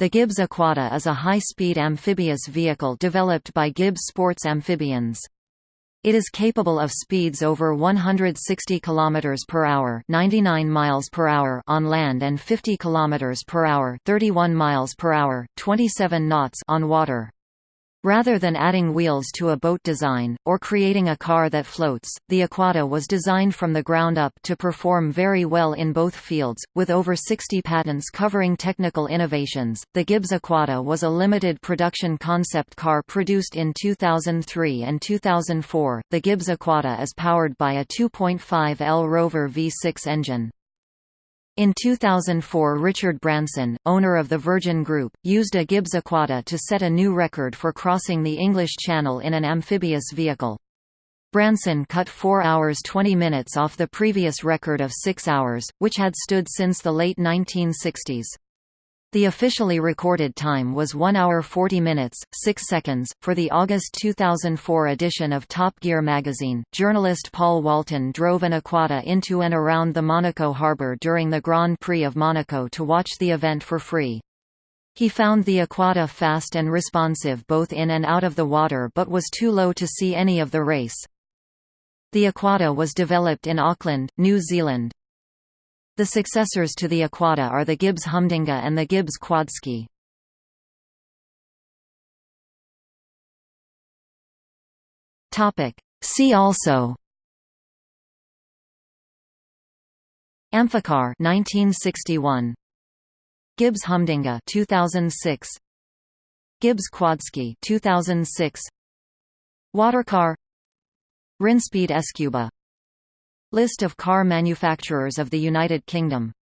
The Gibbs Aquada is a high-speed amphibious vehicle developed by Gibbs Sports Amphibians. It is capable of speeds over 160 km per hour, 99 miles per hour on land and 50 km per hour, 31 miles per hour, 27 knots on water. Rather than adding wheels to a boat design, or creating a car that floats, the Aquada was designed from the ground up to perform very well in both fields. With over 60 patents covering technical innovations, the Gibbs Aquada was a limited production concept car produced in 2003 and 2004. The Gibbs Aquada is powered by a 2.5 L Rover V6 engine. In 2004 Richard Branson, owner of the Virgin Group, used a Gibbs Aquada to set a new record for crossing the English Channel in an amphibious vehicle. Branson cut 4 hours 20 minutes off the previous record of 6 hours, which had stood since the late 1960s. The officially recorded time was 1 hour 40 minutes, 6 seconds. For the August 2004 edition of Top Gear magazine, journalist Paul Walton drove an Aquada into and around the Monaco harbour during the Grand Prix of Monaco to watch the event for free. He found the Aquada fast and responsive both in and out of the water but was too low to see any of the race. The Aquada was developed in Auckland, New Zealand. The successors to the Aquada are the Gibbs Humdinga and the Gibbs Quadski. See also Amphicar 1961 Gibbs Humdinga 2006 Gibbs Quadski 2006 Watercar Rinspeed Escuba List of car manufacturers of the United Kingdom